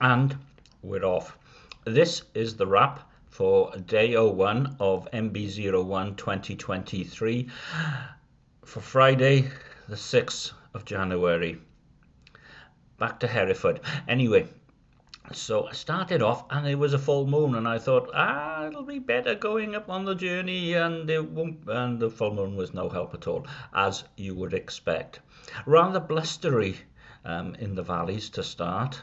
and we're off. This is the wrap for day 01 of MB01 2023 for Friday the 6th of January. Back to Hereford. Anyway, so I started off and it was a full moon and I thought, ah, it'll be better going up on the journey and it won't, and the full moon was no help at all, as you would expect. Rather blustery um, in the valleys to start.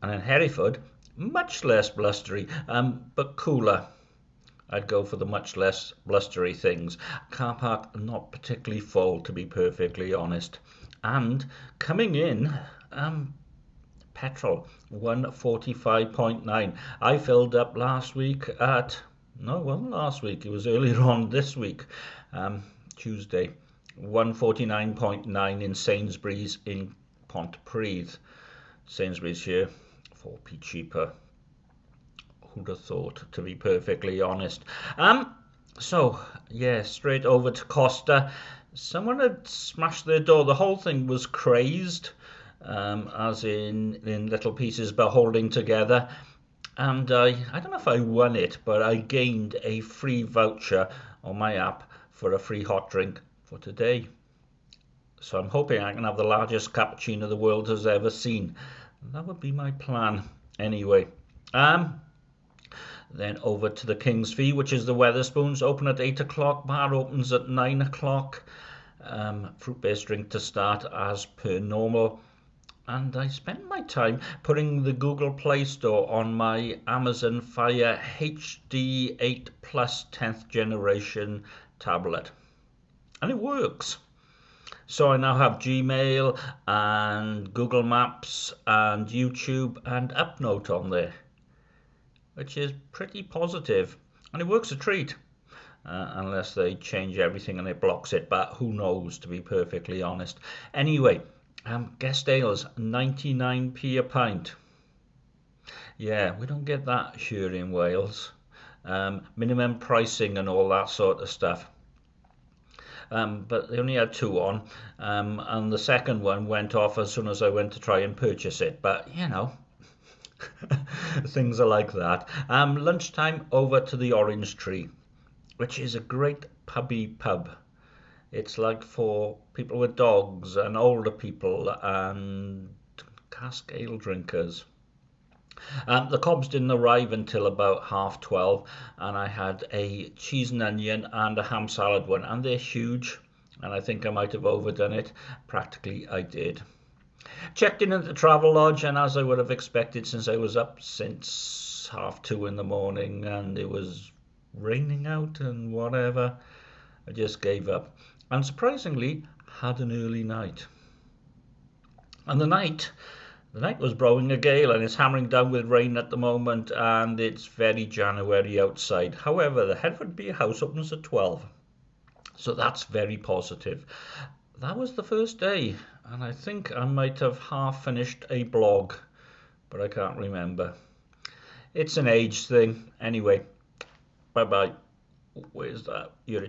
And in Hereford, much less blustery, um, but cooler. I'd go for the much less blustery things. Car park not particularly full, to be perfectly honest. And coming in, um, petrol 145.9. I filled up last week at no, wasn't last week. It was earlier on this week, um, Tuesday. 149.9 in Sainsbury's in Pontypridd. Sainsbury's here 4p cheaper. Who'd have thought, to be perfectly honest. Um, so, yeah, straight over to Costa. Someone had smashed their door. The whole thing was crazed, um, as in, in little pieces but holding together. And I, I don't know if I won it, but I gained a free voucher on my app for a free hot drink for today. So I'm hoping I can have the largest cappuccino the world has ever seen. That would be my plan anyway. Um, then over to the King's Fee, which is the Wetherspoons, open at 8 o'clock. Bar opens at 9 o'clock. Um, fruit-based drink to start as per normal. And I spend my time putting the Google Play Store on my Amazon Fire HD 8 Plus 10th generation tablet. And it works. So I now have Gmail and Google Maps and YouTube and UpNote on there, which is pretty positive, and it works a treat. Uh, unless they change everything and it blocks it, but who knows, to be perfectly honest. Anyway, um, guest ales, 99p a pint. Yeah, we don't get that here in Wales. Um, minimum pricing and all that sort of stuff um, but they only had two on, um, and the second one went off as soon as I went to try and purchase it. But you know, things are like that. Um, lunchtime over to the Orange Tree, which is a great pubby pub. It's like for people with dogs and older people and cask ale drinkers. Um, the cobs didn't arrive until about half 12 and I had a cheese and onion and a ham salad one and they're huge and I think I might have overdone it. Practically I did. Checked in at the travel lodge and as I would have expected since I was up since half two in the morning and it was raining out and whatever, I just gave up. And surprisingly had an early night. And the night the night was blowing a gale and it's hammering down with rain at the moment and it's very January outside. However, the Hereford Beer House opens at 12. So that's very positive. That was the first day and I think I might have half finished a blog, but I can't remember. It's an age thing. Anyway, bye-bye. Where's that? You're